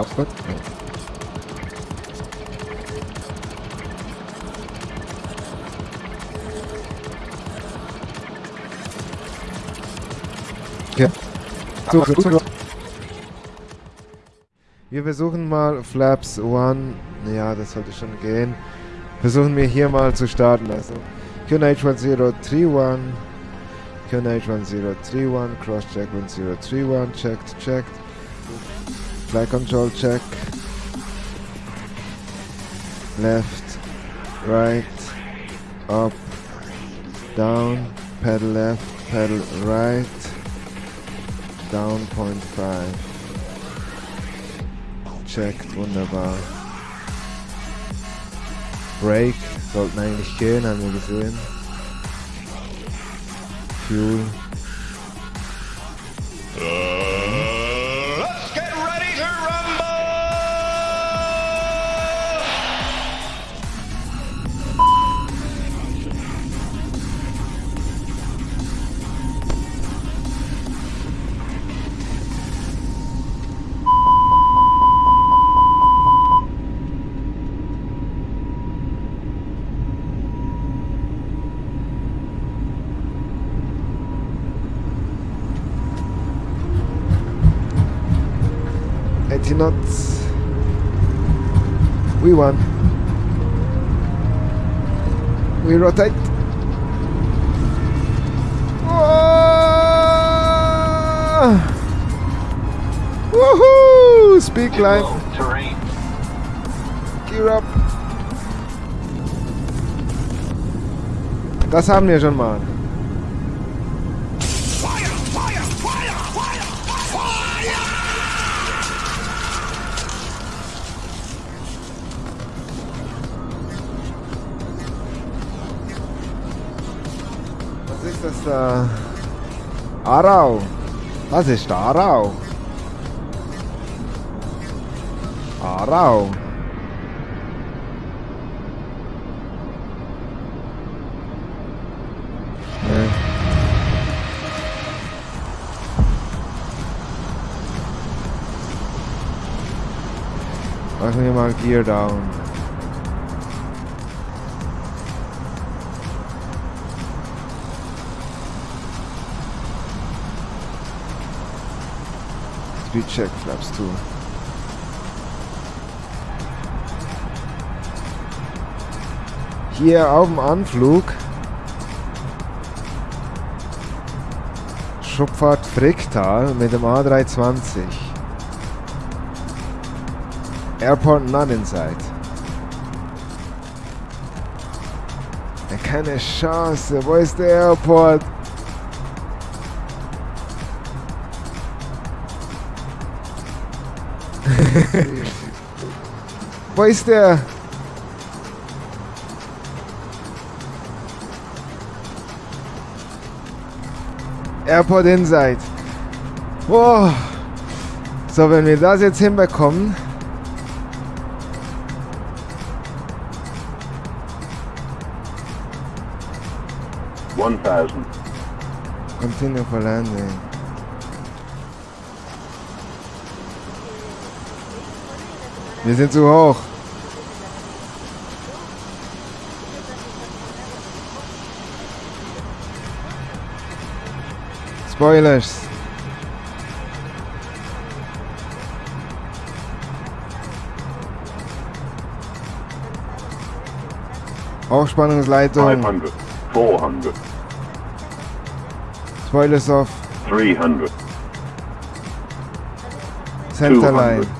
Ja, gut. Ja. So, so, so. Wir versuchen mal Flaps 1. Ja, das sollte schon gehen. Versuchen wir hier mal zu starten. Also QNH1031. QNH1031. Crosscheck 1031. Checked, checked. Flight control check. Left, right, up, down, pedal left, pedal right, down 0.5. Checkt, wunderbar. Brake, sollten eigentlich gehen, haben wir gesehen. Fuel. Eighty knots. We won. We rotate. Oh! Woohoo! Speak. Terrain. Gear up. Das haben wir schon mal. Ist das da? Arau. Was ist? Arau. Arau. Machen wir mal Gear down. Speed check flaps 2. Hier auf dem Anflug Schupfahrt Fricktal mit dem A320. Airport not inside. Keine Chance. Wo ist der Airport? Wo ist der? Airport Inside. Oh. So, wenn wir das jetzt hinbekommen. One thousand. Continue for landing. Wir sind zu hoch. Spoilers. Hochspannungsleitung. 500. 400. Spoilers off. 300. Centerline.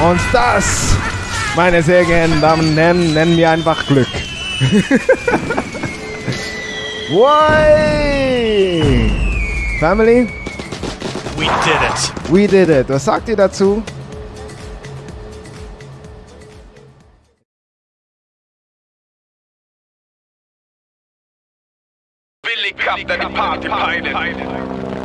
Und das, meine sehr geehrten Damen und Herren, nennen wir einfach Glück. Way! Family, We did it. We did it. Was sagt ihr dazu? Billy Cup, der Party Pilot.